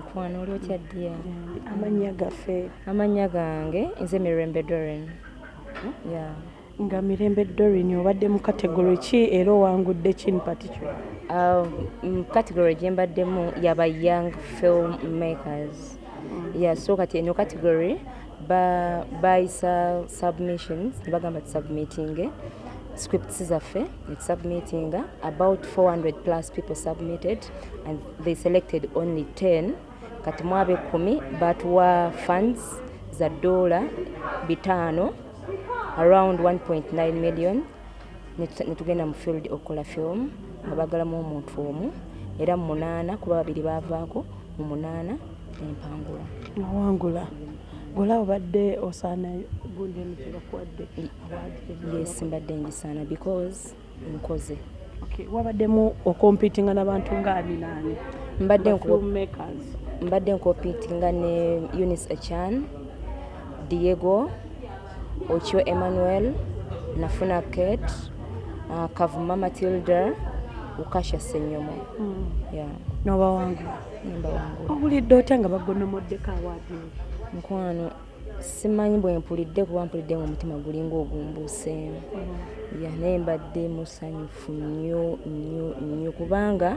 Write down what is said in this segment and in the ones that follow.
mukwano oli otya ddiya amannya gaffe. Amannya gange nze mirembe dorin ya. Nga mirembe dorin obadde mu kategori ki era owangudde kini particular? Uh, mm, category gye mbaddemu yaba young film makers ya so kati eno category ba- bayisa submissions ne bagamba tusubmitting scripts zaffe netusubmittinga about 400 plus people submitted and they selected only 10 kati mu ab'ekkumi batuwa funds za dola bitaano around 1.9 million Netu- netugenda mu field okukola film nga bagalamu omuntu omu era mu munaana kuba babiri bavaako mu munaana empangula. Nawangula gola obadde osaana gundi eno kyebakuwadde yes mbadde ngisaana because nkoze. Wabaddemu okompitinga n'abantu ngaani naani mbadde nko- filmmakers mbadde nkopitinga ne unis echan diego ochio emmanuel nafuna kate uh, kavuma matilda ukasha senyomo Mm. yeah. n'obawangula nemba wangu. Owulidde otya nga bagonomoddeko awaadini nkwano simanyi bwe mpulidde kuba mpulidde nga omutima gulinga ogumbuuseemu ya naye mbadde musanyufu nnyo nnyo nnyo kubanga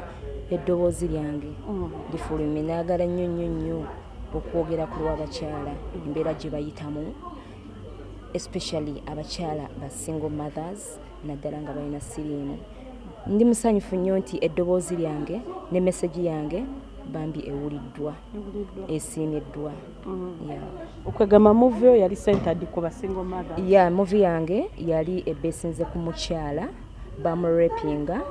eddoboozi lyange lifulumye naagala nnyo nnyo nnyo okwogera ku lw'abakyala. Embeera gye bayitamu especially abakyala ba single mothers naddala nga balina siriimu. Ndi musanyufu nnyo nti eddoboozi lyange ne mesagi yange bambi ewuliddwa esiimiddwa. Yeah. okwegamba muvyo yali centered ku basingle mother ya muvi yange yali ebesinze ku mukyala bamurepinga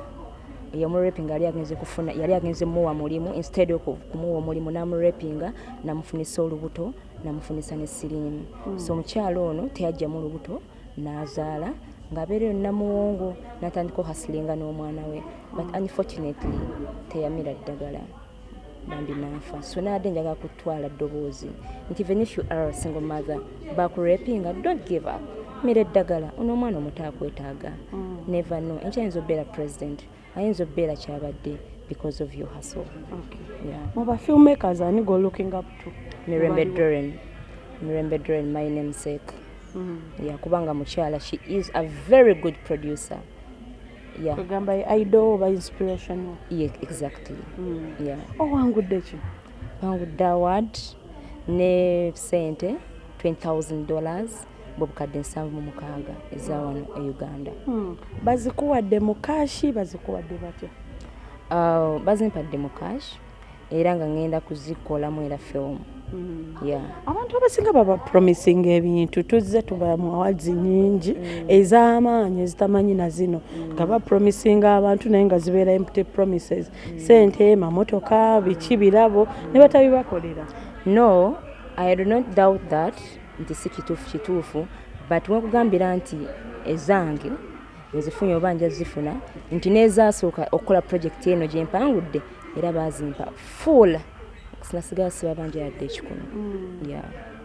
yamurepinga yali agenze kufuna yali agenze muwa mulimu instead of kumuwa omulimu namurepinga namufunisa olubuto namufunisa ne siriimu. So omukyala ono teyajjamu olubuto n'azaala ng'abeereyo namuwongo natandika ohasilinga n'omwana we. But unfortunately teyamira ddagala bambi nafa. So naadde njagala kutwala ddoboozi. Nti even if you are a single mother bakurepinga don't give up mira eddagala ono omwana omuto akwetaaga never no enkya ayinza obeera president ayinza obeera kyabadde because of your hustle. Yeah. mu bafilmmakers ani go looking up to? Mirembe doren mirembe doren my namesake yeah, kubanga mukyala she is a very good producer. Ye idol oba inspiration? Exactly. Yeah. owangudde ki? Bangudde award ne sente 20000 dollars bwe bukadde nsanvu mu mukaaga eza wano e uganda. Hmm. bazikuwadde mu kaashi bazikuwadde batya? Uh, bazimpadde mu cash era nga ngenda kuzikolamu era film. Yeah. abantu abasinga baba promising ebintu tuzze tuba mu awards nyingi ez'amaanyi ezitamanyi na zino. Nga bapromisinga abantu naye nga zibeera empty promises. Sente mamotoka biki birabo ne batabibakolera no i do not doubt that nti si kituufu kituufu but wekugambira nti ezange nzifunye oba nja zifuna nti nezasooka okukola projekiti eno gyempangudde era bazimpa full. Sinasigala siba banja yadde ekikumi yeah.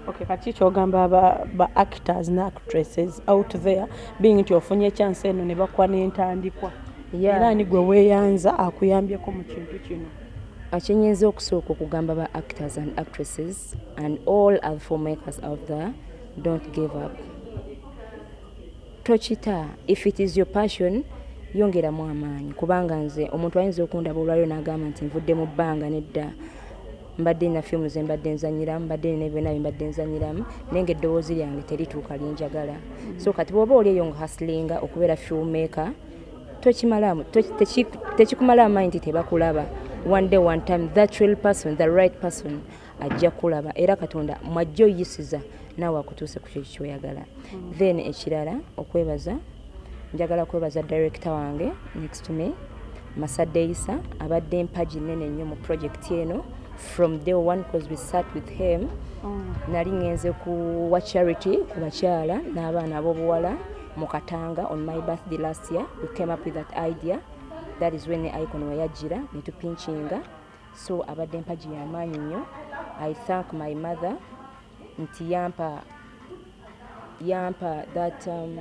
okay kati kyogamba ba, actors ne actresses out there being nti ofunye chance eno ne bakuwa n'entandikwa. Era ni gwe weeyanza akuyambyeko mu kintu kino akyenyinza okusooka okugamba ba actors and actresses and all other filmmakers out there don't give up. Tokita if it is your passion yongeramu amaanyi. Kubanga nze omuntu ayinza okundaba olwaliro n'agamba nti nvudde mu bbanga nedda. Mbadde nina fiimu ze mbadde nzanyiramu mbadde nina byonna bye mbadde nzanyiramu naye nga eddoboozi lyange terituuka linjagala. So kati bw'oba oli eyo nga hasilinga okubeera filmmaker tokimalamu toki- teki- tekikumala amaanyi nti tebakulaba one day one time that real person the right person ajja kulaba. Era katonda mwajja oyisiza naawe akutuuse ku kyeki kyoyagala. Then ekirala okwebaza njagala kwebaza director wange next to me masadde isa abadde empagi nene nnyo mu project eno. From day one because we sat with him nali ngenze kuwa charity ku bakyala n'abaana ab'obuwala mu katanga on my birthday last year. We came up with that idea that is when the icon weyajjira netupinkinga so abadde empagi y'amaanyi nnyo. I thank my mother nti yampa yampa that um,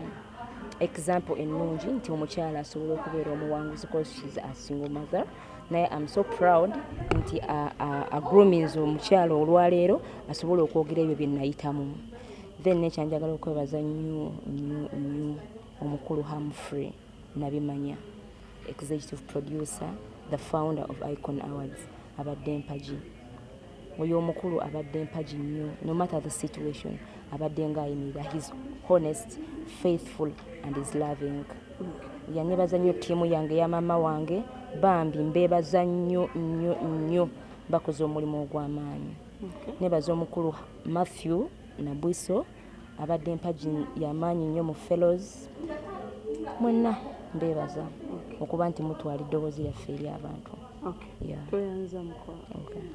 example ennungi nti omukyala asobola okubeera omuwanguzi because shes a single mother. Naye am so proud nti agroominze omukyalo olwaleero asobole okwogera ebyo bye nayitamu. Then nekyanjagala okwebaza nnyo nnyo nnyo omukulu hamfrey nabimanya executive producer the founder of icon awards abadde mpagi. Oyo omukulu abadde mpagi nnyo no matter the situation abadde ngaayimirira his honest faithful and is loving. Yanebaza nnyo ttiimu yange ya mama wange bambi mbeebaza nnyo nnyo nnyo. Bakoze omulimu ogw'amaanyi. Nebaza omukulu matthew nabwiso abadde mpagi yamaanyi nnyo mu fellows. Mwenna mbeebaza okuba nti mutwala eddoboozi lyaffe eri abantu. Mukola Okay.